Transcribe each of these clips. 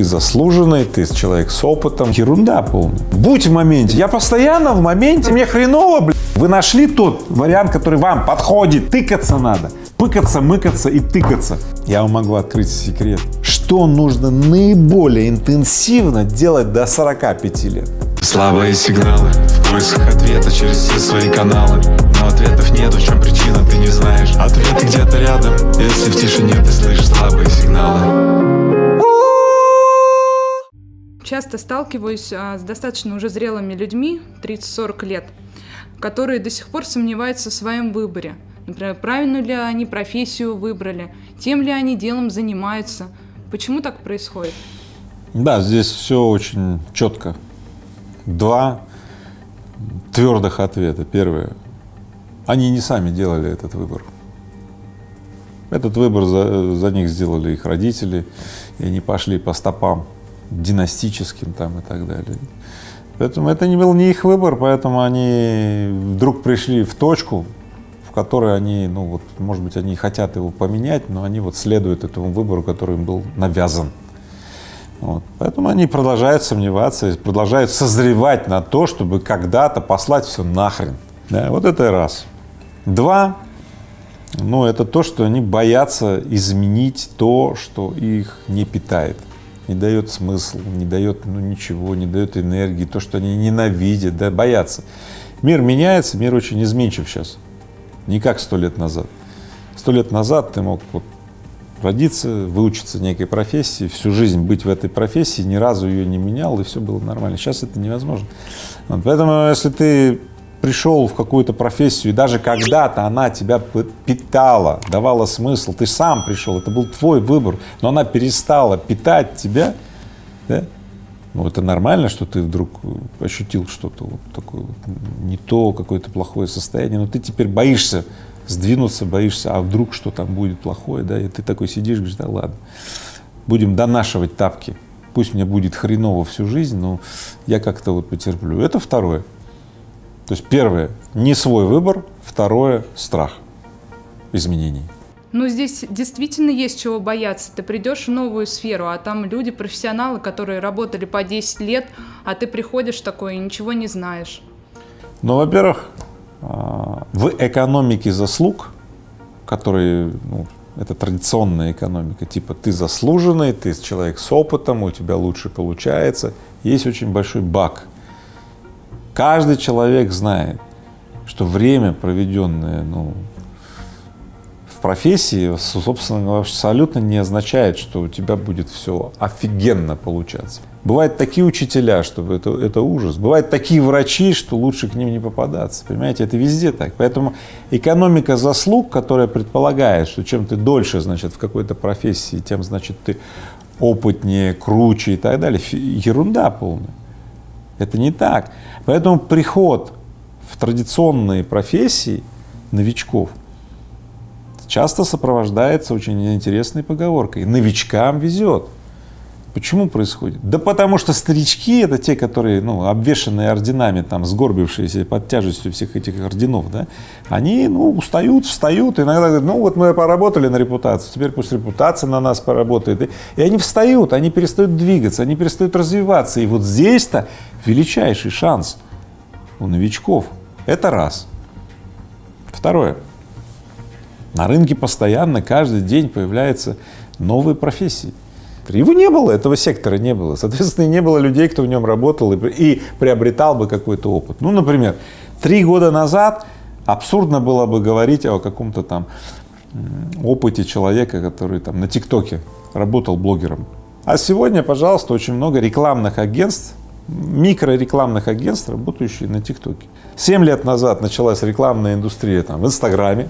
Ты заслуженный, ты человек с опытом. Ерунда полная. Будь в моменте. Я постоянно в моменте. Мне хреново, блядь. Вы нашли тот вариант, который вам подходит. Тыкаться надо. Пыкаться, мыкаться и тыкаться. Я вам могу открыть секрет. Что нужно наиболее интенсивно делать до 45 лет? Слабые сигналы В поисках ответа через все свои каналы Но ответов нет, в чем причина, ты не знаешь Ответы где-то рядом Если в тишине ты слышишь слабые сигналы Часто сталкиваюсь а, с достаточно уже зрелыми людьми, 30-40 лет, которые до сих пор сомневаются в своем выборе. Например, правильную ли они профессию выбрали, тем ли они делом занимаются. Почему так происходит? Да, здесь все очень четко два твердых ответа. Первое. Они не сами делали этот выбор. Этот выбор за, за них сделали их родители, и они пошли по стопам династическим там и так далее. Поэтому это не был не их выбор, поэтому они вдруг пришли в точку, в которой они, ну вот, может быть, они хотят его поменять, но они вот следуют этому выбору, который им был навязан. Вот. Поэтому они продолжают сомневаться, продолжают созревать на то, чтобы когда-то послать все нахрен. Да, вот это раз. Два, ну, это то, что они боятся изменить то, что их не питает, не дает смысл, не дает ну, ничего, не дает энергии, то, что они ненавидят, да, боятся. Мир меняется, мир очень изменчив сейчас, не как сто лет назад. Сто лет назад ты мог вот родиться, выучиться некой профессии, всю жизнь быть в этой профессии, ни разу ее не менял, и все было нормально. Сейчас это невозможно. Вот, поэтому, если ты пришел в какую-то профессию, и даже когда-то она тебя питала, давала смысл, ты сам пришел, это был твой выбор, но она перестала питать тебя, да? ну это нормально, что ты вдруг ощутил что-то вот такое вот не то, какое-то плохое состояние, но ты теперь боишься сдвинуться боишься, а вдруг что там будет плохое, да, и ты такой сидишь, говоришь, да ладно, будем донашивать тапки, пусть мне будет хреново всю жизнь, но я как-то вот потерплю. Это второе. То есть первое — не свой выбор, второе — страх изменений. Ну, здесь действительно есть чего бояться. Ты придешь в новую сферу, а там люди, профессионалы, которые работали по 10 лет, а ты приходишь такой и ничего не знаешь. Ну, во-первых, а, в экономике заслуг, которые, ну, это традиционная экономика, типа ты заслуженный, ты человек с опытом, у тебя лучше получается, есть очень большой баг. Каждый человек знает, что время, проведенное ну, в профессии, собственно говоря, абсолютно не означает, что у тебя будет все офигенно получаться. Бывают такие учителя, что это, это ужас. Бывают такие врачи, что лучше к ним не попадаться. Понимаете, это везде так. Поэтому экономика заслуг, которая предполагает, что чем ты дольше, значит, в какой-то профессии, тем, значит, ты опытнее, круче и так далее, ерунда полная. Это не так. Поэтому приход в традиционные профессии новичков часто сопровождается очень интересной поговоркой «новичкам везет». Почему происходит? Да потому что старички — это те, которые, ну, обвешанные орденами, там, сгорбившиеся под тяжестью всех этих орденов, да, они, ну, устают, встают, иногда говорят, ну, вот мы поработали на репутацию, теперь пусть репутация на нас поработает. И они встают, они перестают двигаться, они перестают развиваться. И вот здесь-то величайший шанс у новичков. Это раз. Второе. На рынке постоянно, каждый день появляются новые профессии. Его не было, этого сектора не было. Соответственно, не было людей, кто в нем работал и, и приобретал бы какой-то опыт. Ну, например, три года назад абсурдно было бы говорить о каком-то там опыте человека, который там на ТикТоке работал блогером. А сегодня, пожалуйста, очень много рекламных агентств, микрорекламных агентств, работающих на ТикТоке. Семь лет назад началась рекламная индустрия там в Инстаграме,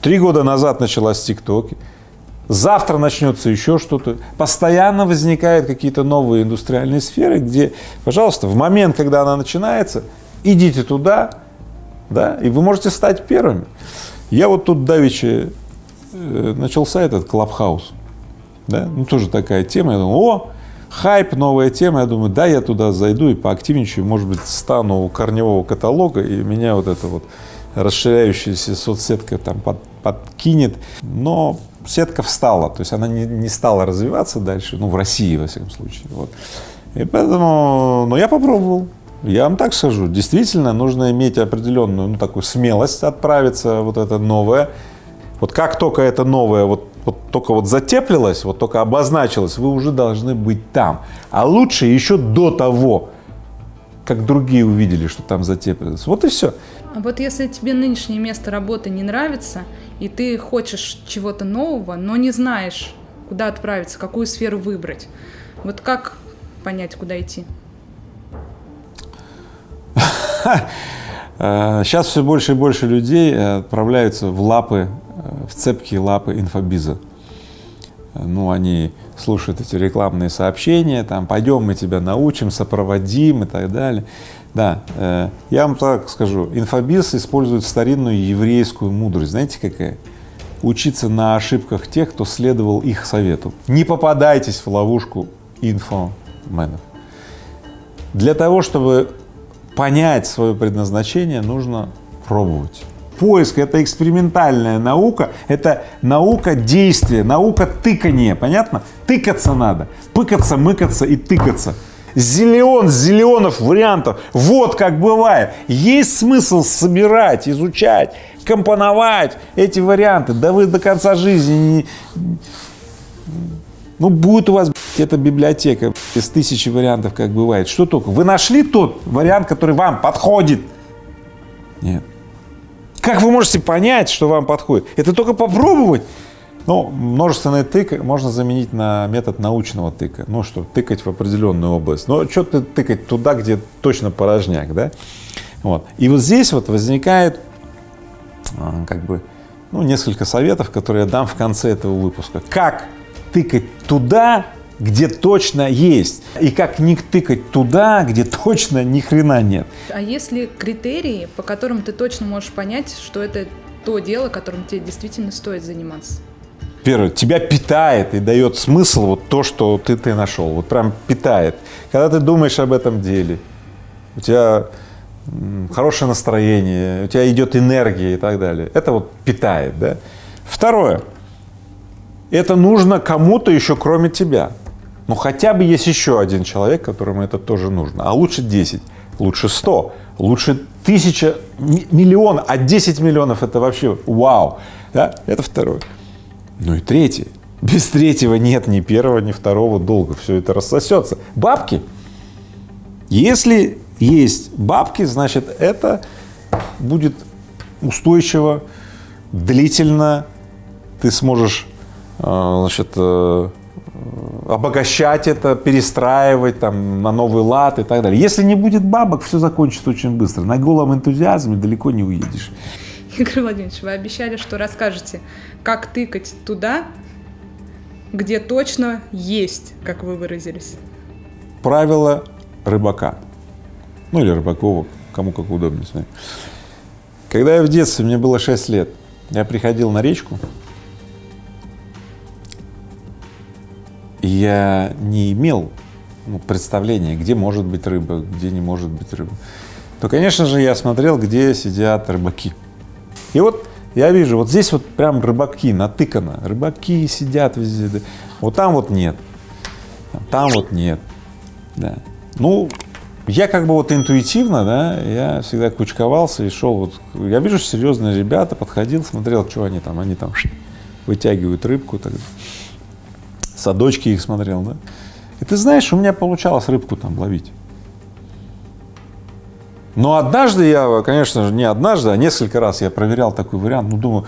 три года назад началась в ТикТоке, завтра начнется еще что-то. Постоянно возникают какие-то новые индустриальные сферы, где, пожалуйста, в момент, когда она начинается, идите туда, да, и вы можете стать первыми. Я вот тут давеча э, начался этот Клабхаус, да, ну тоже такая тема, я думаю, о, хайп, новая тема, я думаю, да, я туда зайду и поактивничаю, может быть, стану у корневого каталога, и меня вот эта вот расширяющаяся соцсетка там под, подкинет, но сетка встала, то есть она не, не стала развиваться дальше, ну, в России, во всяком случае. Вот. И поэтому, ну, я попробовал. Я вам так скажу, действительно нужно иметь определенную, ну, такую смелость отправиться, вот это новое. Вот как только это новое, вот, вот только вот затеплилось, вот только обозначилось, вы уже должны быть там. А лучше еще до того, как другие увидели, что там затеплилось. Вот и все. А вот если тебе нынешнее место работы не нравится, и ты хочешь чего-то нового, но не знаешь, куда отправиться, какую сферу выбрать, вот как понять, куда идти? Сейчас все больше и больше людей отправляются в лапы, в цепкие лапы инфобиза. Ну, они слушают эти рекламные сообщения, там, пойдем мы тебя научим, сопроводим и так далее. Да, э, я вам так скажу, инфобиз использует старинную еврейскую мудрость. Знаете какая? Учиться на ошибках тех, кто следовал их совету. Не попадайтесь в ловушку инфоменов. Для того, чтобы понять свое предназначение, нужно пробовать. Поиск — это экспериментальная наука, это наука действия, наука тыкания, понятно? Тыкаться надо, пыкаться, мыкаться и тыкаться. Зелен, зеленов вариантов. Вот как бывает. Есть смысл собирать, изучать, компоновать эти варианты. Да вы до конца жизни не... Ну, будет у вас эта библиотека из тысячи вариантов, как бывает. Что только? Вы нашли тот вариант, который вам подходит? Нет. Как вы можете понять, что вам подходит? Это только попробовать. Ну, множественный тык можно заменить на метод научного тыка. Ну что, тыкать в определенную область. Но что ты тыкать туда, где точно порожняк, да? Вот. И вот здесь вот возникает а, как бы ну, несколько советов, которые я дам в конце этого выпуска. Как тыкать туда, где точно есть, и как не тыкать туда, где точно ни хрена нет. А есть ли критерии, по которым ты точно можешь понять, что это то дело, которым тебе действительно стоит заниматься? Первое, тебя питает и дает смысл вот то, что ты, ты нашел, вот прям питает. Когда ты думаешь об этом деле, у тебя хорошее настроение, у тебя идет энергия и так далее. Это вот питает, да. Второе, это нужно кому-то еще кроме тебя. Ну хотя бы есть еще один человек, которому это тоже нужно, а лучше 10, лучше 100, лучше тысяча, миллион, а 10 миллионов это вообще вау, да? это второе. Ну и третье, без третьего нет ни первого, ни второго долга, все это рассосется. Бабки. Если есть бабки, значит это будет устойчиво, длительно, ты сможешь, э, значит, э, обогащать это, перестраивать там на новый лад и так далее. Если не будет бабок, все закончится очень быстро. На голом энтузиазме далеко не уедешь. Игорь Владимирович, вы обещали, что расскажете, как тыкать туда, где точно есть, как вы выразились. Правило рыбака. Ну или рыбакова, кому как удобнее. Когда я в детстве, мне было 6 лет, я приходил на речку, и я не имел ну, представления, где может быть рыба, где не может быть рыба, то, конечно же, я смотрел, где сидят рыбаки. И вот я вижу, вот здесь вот прям рыбаки натыкано, рыбаки сидят везде, вот там вот нет, там вот нет, да. Ну, я как бы вот интуитивно, да, я всегда кучковался и шел вот, я вижу серьезные ребята, подходил, смотрел, что они там, они там вытягивают рыбку, так, садочки их смотрел, да. И ты знаешь, у меня получалось рыбку там ловить. Но однажды я, конечно же, не однажды, а несколько раз я проверял такой вариант, ну, думаю,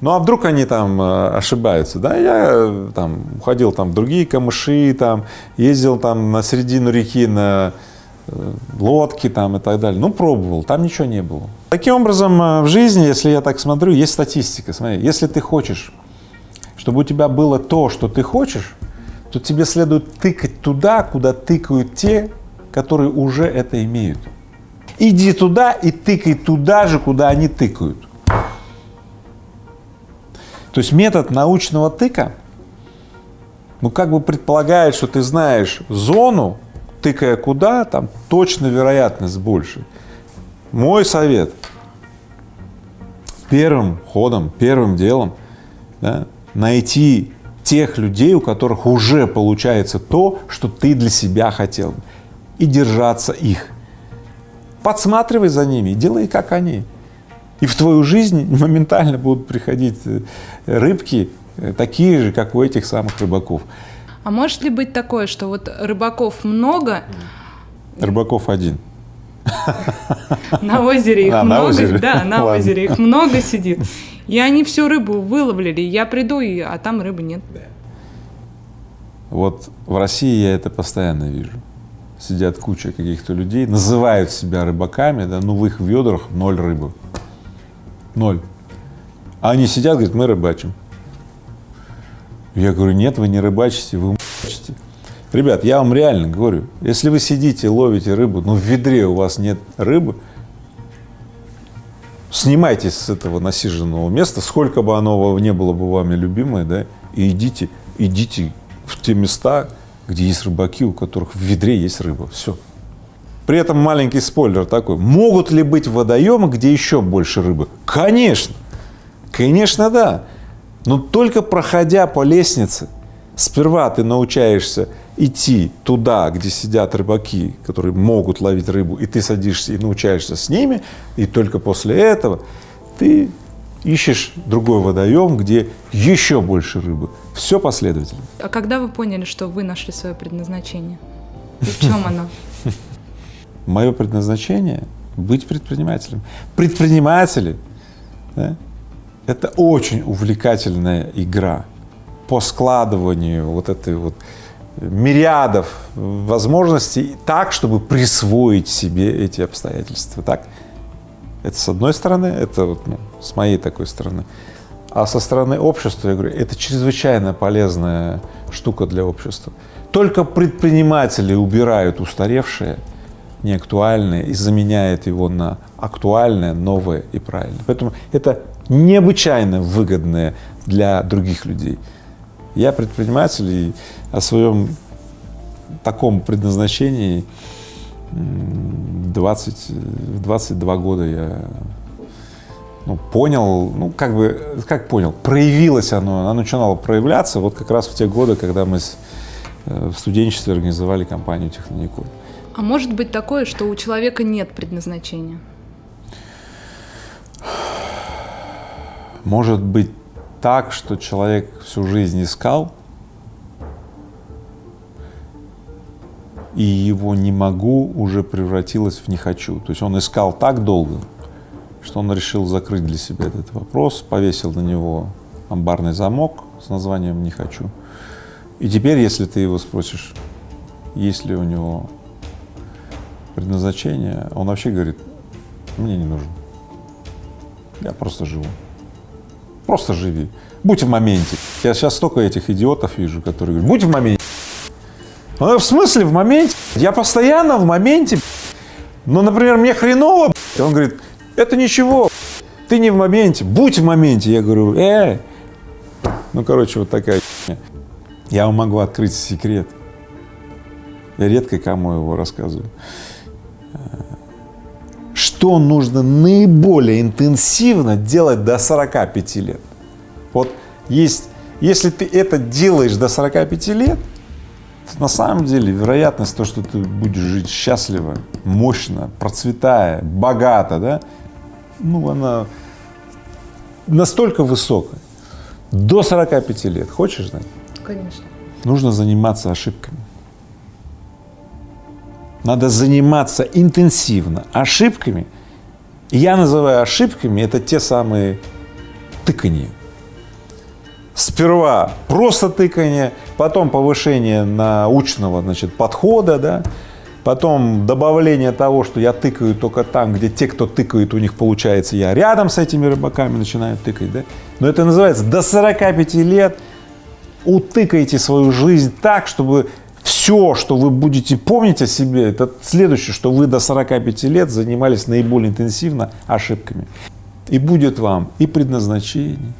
ну, а вдруг они там э, ошибаются, да, я э, там уходил там в другие камыши, там, ездил там на середину реки на э, лодки там и так далее, ну, пробовал, там ничего не было. Таким образом, в жизни, если я так смотрю, есть статистика, смотри, если ты хочешь, чтобы у тебя было то, что ты хочешь, то тебе следует тыкать туда, куда тыкают те, которые уже это имеют. Иди туда и тыкай туда же, куда они тыкают. То есть метод научного тыка, ну как бы предполагает, что ты знаешь зону, тыкая куда, там точно вероятность больше. Мой совет первым ходом, первым делом да, найти тех людей, у которых уже получается то, что ты для себя хотел, и держаться их. Подсматривай за ними, делай как они. И в твою жизнь моментально будут приходить э, рыбки, э, такие же, как у этих самых рыбаков. А может ли быть такое, что вот рыбаков много, Рыбаков один. на озере их А, на много, озере. да, на Ладно. озере их много сидит, и они всю рыбу выловлили, я приду, и, а там рыбы нет. Вот в России я это постоянно вижу. Сидят куча каких-то людей, называют себя рыбаками, да, но в их ведрах ноль рыбы. Ноль. А они сидят, говорят, мы рыбачим. Я говорю, нет, вы не рыбачите, вы мочите. Ребят, я вам реально говорю, если вы сидите, ловите рыбу, но в ведре у вас нет рыбы, снимайтесь с этого насиженного места, сколько бы оно не было бы вами любимое, да, и идите, идите в те места, где есть рыбаки, у которых в ведре есть рыба. Все. При этом маленький спойлер такой. Могут ли быть водоемы, где еще больше рыбы? Конечно. Конечно, да. Но только проходя по лестнице, сперва ты научаешься идти туда, где сидят рыбаки, которые могут ловить рыбу, и ты садишься и научаешься с ними, и только после этого ты ищешь другой водоем, где еще больше рыбы. Все последовательно. А когда вы поняли, что вы нашли свое предназначение? И в чем оно? Мое предназначение — быть предпринимателем. Предприниматели да, это очень увлекательная игра по складыванию вот этой вот мириадов возможностей так, чтобы присвоить себе эти обстоятельства. Так? Это с одной стороны, это вот, ну, с моей такой стороны. А со стороны общества, я говорю, это чрезвычайно полезная штука для общества. Только предприниматели убирают устаревшее, неактуальное и заменяют его на актуальное, новое и правильное. Поэтому это необычайно выгодное для других людей. Я предприниматель и о своем таком предназначении 20, в 22 года я ну, понял, ну, как бы, как понял, проявилось оно, оно начинало проявляться вот как раз в те годы, когда мы с- э, в студенчестве организовали компанию «Техноникуль». А может быть такое, что у человека нет предназначения? Может быть так, что человек всю жизнь искал, и его «не могу» уже превратилось в «не хочу». То есть он искал так долго, что он решил закрыть для себя этот вопрос, повесил на него амбарный замок с названием «не хочу». И теперь, если ты его спросишь, есть ли у него предназначение, он вообще говорит, мне не нужен. Я просто живу. Просто живи. Будь в моменте. Я сейчас столько этих идиотов вижу, которые говорят, будь в моменте. Ну, в смысле в моменте? Я постоянно в моменте. Ну, например, мне хреново. Он говорит, это ничего. Ты не в моменте. Будь в моменте. Я говорю, э. Ну, короче, вот такая. Я вам могу открыть секрет. Я редко кому его рассказываю. Что нужно наиболее интенсивно делать до 45 лет? Вот есть, если ты это делаешь до 45 лет, на самом деле вероятность того, что ты будешь жить счастливо, мощно, процветая, богато, да, ну, она настолько высокая. До 45 лет. Хочешь знать? Конечно. нужно заниматься ошибками. Надо заниматься интенсивно ошибками. Я называю ошибками это те самые тыканья. Сперва просто тыканье, потом повышение научного значит, подхода, да, потом добавление того, что я тыкаю только там, где те, кто тыкает, у них получается, я рядом с этими рыбаками начинаю тыкать. Да? Но это называется до 45 лет утыкайте свою жизнь так, чтобы все, что вы будете помнить о себе, это следующее, что вы до 45 лет занимались наиболее интенсивно ошибками. И будет вам и предназначение,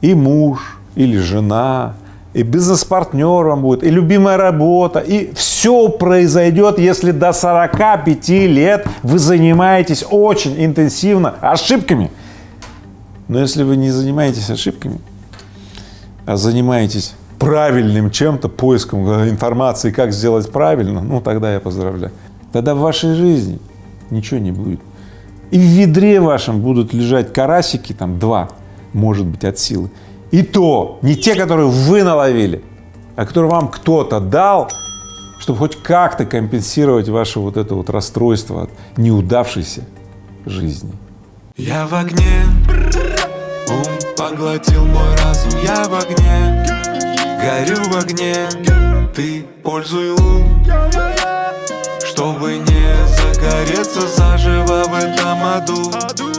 и муж, или жена, и бизнес-партнер вам будет, и любимая работа, и все произойдет, если до 45 лет вы занимаетесь очень интенсивно ошибками. Но если вы не занимаетесь ошибками, а занимаетесь правильным чем-то, поиском э, информации, как сделать правильно, ну тогда я поздравляю. Тогда в вашей жизни ничего не будет. И в ведре вашем будут лежать карасики, там два, может быть, от силы. И то не те, которые вы наловили, а которые вам кто-то дал, чтобы хоть как-то компенсировать ваше вот это вот расстройство от неудавшейся жизни. Я в огне, ум поглотил мой разум. Я в огне, горю в огне. Ты пользуй ум, чтобы не загореться заживо в этом аду